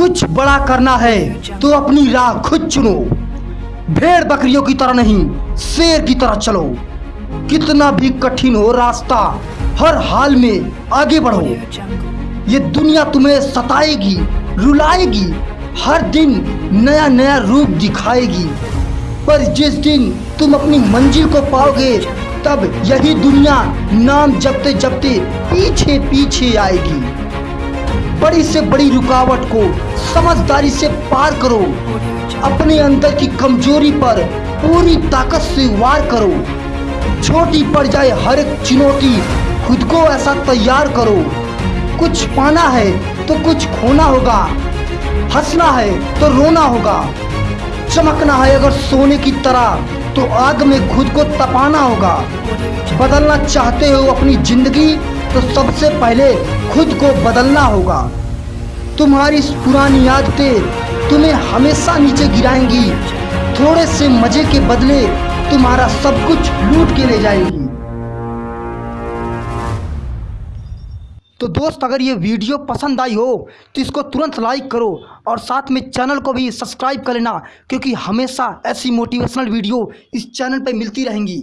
कुछ बड़ा करना है तो अपनी राह खुद चुनो। भेड़ बकरियों की तरह नहीं, शेर की तरह चलो। कितना भी कठिन हो रास्ता, हर हाल में आगे बढ़ो। ये दुनिया तुम्हें सताएगी, रुलाएगी, हर दिन नया नया रूप दिखाएगी। पर जिस दिन तुम अपनी मंजिल को पाओगे, तब यही दुनिया नाम जपते जपते पीछे पीछे आएगी। बड़ी से बड़ी रुकावट को समझदारी से पार करो। अपने अंदर की कमज़ोरी पर पूरी ताकत से वार करो। छोटी पड़ जाए हर एक चुनौती, खुद को ऐसा तैयार करो। कुछ पाना है तो कुछ खोना होगा, हंसना है तो रोना होगा। चमकना है अगर सोने की तरह तो आग में खुद को तपाना होगा। बदलना चाहते हो अपनी ज़िंदगी तो सबसे पहले खुद को बदलना होगा। तुम्हारी पुरानी आदतें तुम्हें हमेशा नीचे गिराएँगी। थोड़े से मज़े के बदले तुम्हारा सब कुछ लूट के ले जाएँगी। तो दोस्त, अगर ये वीडियो पसंद आई हो तो इसको तुरंत लाइक करो और साथ में चैनल को भी सब्सक्राइब कर लेना, क्योंकि हमेशा ऐसी मोटिवेशनल वीडियो इस चैनल पर मिलती रहेंगी।